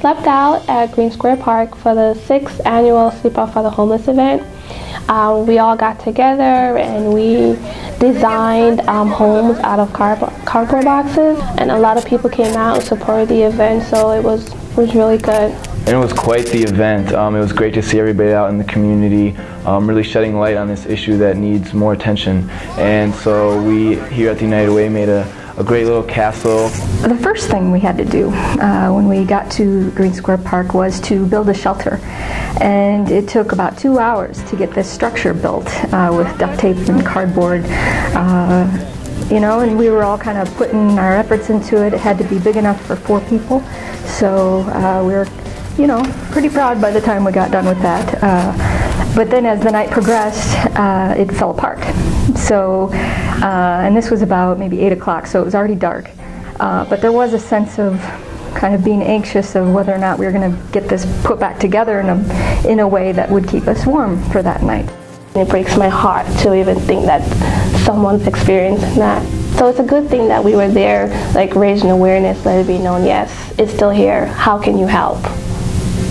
slept out at Green Square Park for the sixth annual Sleep Out for the Homeless event. Um, we all got together and we designed um, homes out of cardboard boxes and a lot of people came out and supported the event so it was, was really good. And it was quite the event. Um, it was great to see everybody out in the community um, really shedding light on this issue that needs more attention. And so we here at the United Way made a a great little castle. The first thing we had to do uh, when we got to Green Square Park was to build a shelter. And it took about two hours to get this structure built uh, with duct tape and cardboard. Uh, you know, and we were all kind of putting our efforts into it. It had to be big enough for four people. So uh, we were, you know, pretty proud by the time we got done with that. Uh, but then as the night progressed, uh, it fell apart. So, uh, and this was about maybe 8 o'clock, so it was already dark. Uh, but there was a sense of kind of being anxious of whether or not we were going to get this put back together in a, in a way that would keep us warm for that night. It breaks my heart to even think that someone's experiencing that. So it's a good thing that we were there, like raising awareness, let it be known, yes, it's still here. How can you help?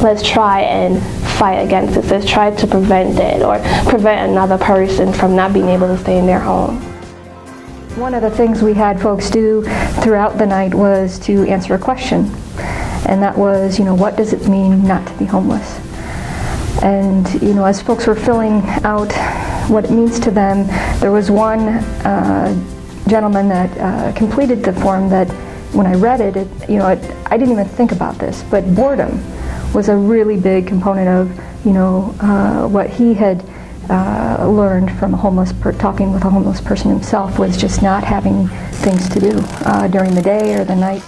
Let's try and fight against this, let's try to prevent it or prevent another person from not being able to stay in their home. One of the things we had folks do throughout the night was to answer a question. And that was, you know, what does it mean not to be homeless? And, you know, as folks were filling out what it means to them, there was one uh, gentleman that uh, completed the form that when I read it, it you know, it, I didn't even think about this, but boredom was a really big component of, you know, uh, what he had uh, learned from a homeless, talking with a homeless person himself was just not having things to do uh, during the day or the night.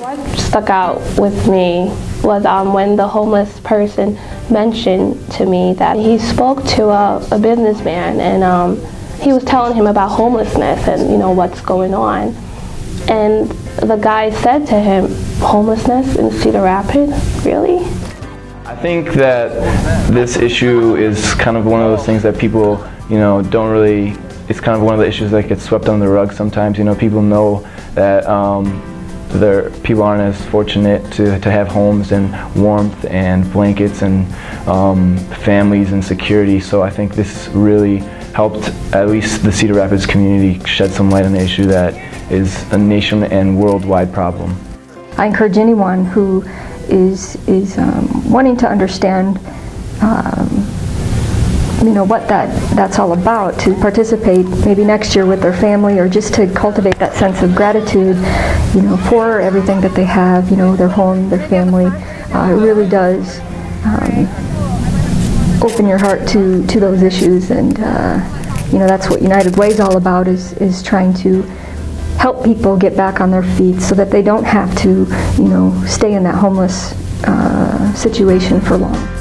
What stuck out with me was um, when the homeless person mentioned to me that he spoke to a, a businessman and um, he was telling him about homelessness and you know what's going on. And the guy said to him, homelessness in Cedar Rapids? Really? I think that this issue is kind of one of those things that people, you know, don't really, it's kind of one of the issues that gets swept under the rug sometimes. You know, people know that um, their people aren't as fortunate to, to have homes and warmth and blankets and um, families and security. So I think this really helped at least the Cedar Rapids community shed some light on the issue that is a nation and worldwide problem. I encourage anyone who is, is um, wanting to understand um, you know what that that's all about to participate maybe next year with their family or just to cultivate that sense of gratitude you know for everything that they have you know their home their family uh, it really does um, open your heart to to those issues and uh, you know that's what United Way is all about is is trying to help people get back on their feet so that they don't have to, you know, stay in that homeless uh, situation for long.